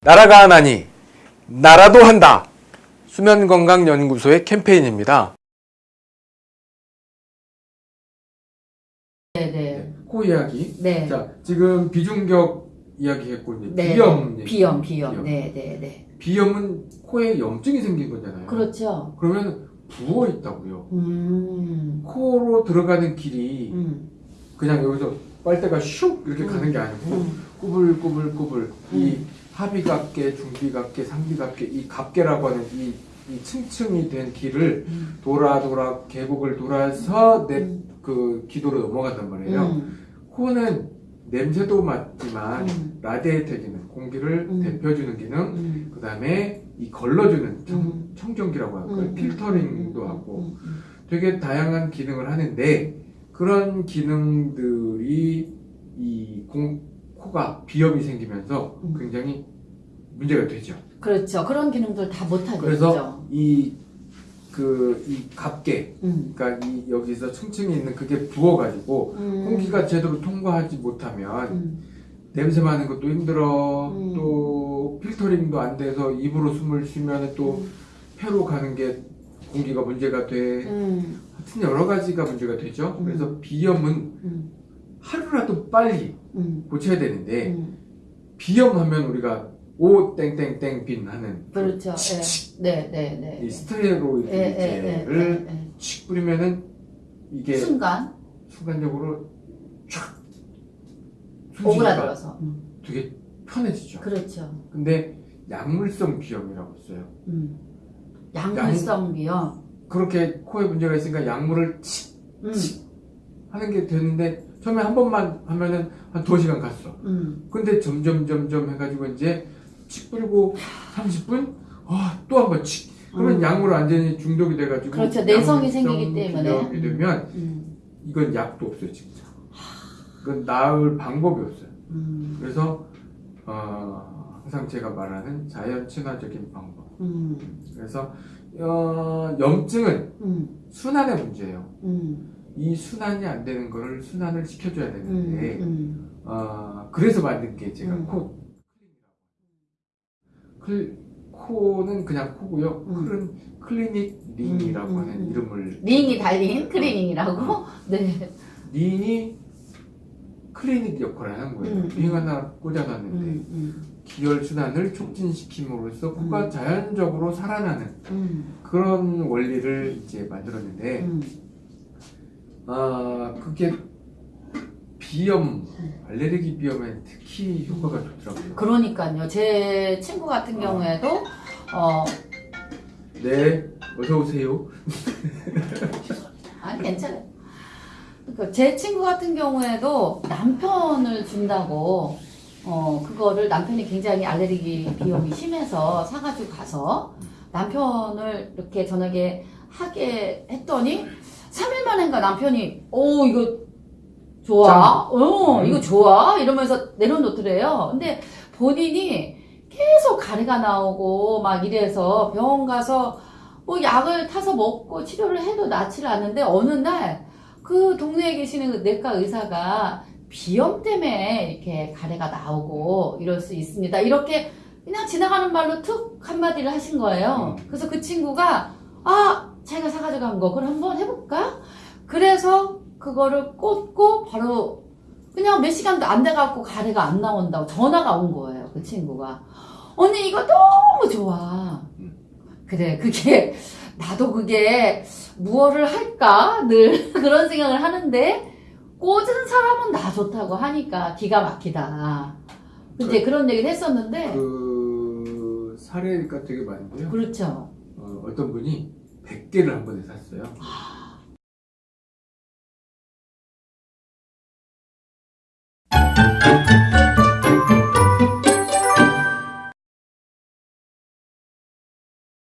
나라가 하나니 나라도 한다. 수면건강연구소의 캠페인입니다. 네네. 코 이야기. 네. 자, 지금 비중격 이야기했고 이제 네. 비염. 얘기. 비염, 비염. 비염. 네네네. 비염은 코에 염증이 생긴 거잖아요. 그렇죠. 그러면 부어 있다고요. 음. 코로 들어가는 길이 음. 그냥 여기서 빨대가 슉 이렇게 음. 가는 게 아니고 음. 꾸불꾸불꾸불 이 음. 하비각계, 중비각계, 상비각계 이 각계라고 하는 이, 이 층층이 된 길을 음. 돌아 돌아 계곡을 돌아서 내 음. 그 기도로 넘어간단 말이에요. 음. 코는 냄새도 맡지만 음. 기능, 공기를 음. 데펴주는 기능, 음. 그 다음에 이 걸러주는 청, 음. 청정기라고 할까요? 음. 필터링도 음. 하고 음. 음. 되게 다양한 기능을 하는데 그런 기능들이 이 공, 코가 비염이 생기면서 음. 굉장히 문제가 되죠. 그렇죠. 그런 기능들 다 못하겠죠. 그래서 이 그이 갑계, 음. 그러니까 이 여기서 층층이 있는 그게 부어가지고 음. 공기가 제대로 통과하지 못하면 음. 냄새 맡는 것도 힘들어 음. 또 필터링도 안 돼서 입으로 숨을 쉬면 또 폐로 가는 게 공기가 문제가 돼 음. 하여튼 여러 가지가 문제가 되죠 음. 그래서 비염은 음. 하루라도 빨리 음. 고쳐야 되는데 음. 비염하면 우리가 오 땡땡땡 빈 하는 그렇죠. 네, 네, 네. 이 네. 스테로이드 예, 젤을 예, 예. 칙 뿌리면은 이게 순간 순간적으로 촥 오그라들어서. 음. 되게 편해지죠 그렇죠. 근데 약물성 비염이라고 있어요 음. 약물성 비염. 그렇게 코에 문제가 있으니까 약물을 칙 음. 하는 게 되는데 처음에 한 번만 하면은 한 두시간 갔어. 음. 근데 점점 점점 해가지고 이제 칙 뿌리고 30분 아, 또 한 번 칙. 그러면 음. 약물 완전히 중독이 돼가지고 그렇죠. 내성이 생기기 때문에. 비염이 되면 음. 이건 약도 없어요 진짜. 이건 나을 방법이 없어요. 음. 그래서 어, 항상 제가 말하는 자연 친화적인 방법. 음. 그래서 어, 염증은 음. 순환의 문제예요. 음. 이 순환이 안 되는 거를 순환을 시켜줘야 되는데 음. 어, 그래서 만든 게 제가 음. 코 클, 코는 그냥 코고요 음. 클은 클리닉 링이라고 음, 하는. 이름을 링이 달린 클리닝이라고? 네. 링이 클리닉 역할을 하는 거예요 음. 링 하나 꽂아놨는데 음. 음. 기혈 순환을 촉진시킴으로써 코가 음. 자연적으로 살아나는 음. 그런 원리를 이제 만들었는데 음. 아 그게 비염 알레르기 비염에 특히 효과가 좋더라고요. 그러니까요. 제 친구 같은 경우에도 어 네, 어서 오세요. 아니 괜찮아요. 그러니까 제 친구 같은 경우에도 남편을 준다고 어 그거를 남편이 굉장히 알레르기 비염이 심해서 사가지고 가서 남편을 이렇게 저녁에 하게 했더니 3일 만인가 남편이 오 이거 좋아 어 음. 이거 좋아 이러면서 내려놓더래요 근데 본인이 계속 가래가 나오고 막 이래서 병원 가서 뭐 약을 타서 먹고 치료를 해도 낫지를 않는데 어느 날 그 동네에 계시는 그 내과 의사가 비염 때문에 이렇게 가래가 나오고 이럴 수 있습니다. 이렇게 그냥 지나가는 말로 툭 한마디를 하신 거예요. 음. 그래서 그 친구가 아 자기가 사가지고 간 거 그럼 한번 해볼까? 그래서 그거를 꽂고 바로 그냥 몇 시간도 안 돼갖고 가래가 안 나온다고 전화가 온 거예요. 그 친구가 언니 이거 너무 좋아. 음. 그래 그게 나도 그게 무엇을 할까 늘 그런 생각을 하는데 꽂은 사람은 나 좋다고 하니까 기가 막히다. 이제 그런 얘기를 했었는데 그 사례가 되게 많은데요. 그렇죠. 어, 어떤 분이 100개를 한 번에 샀어요. 아,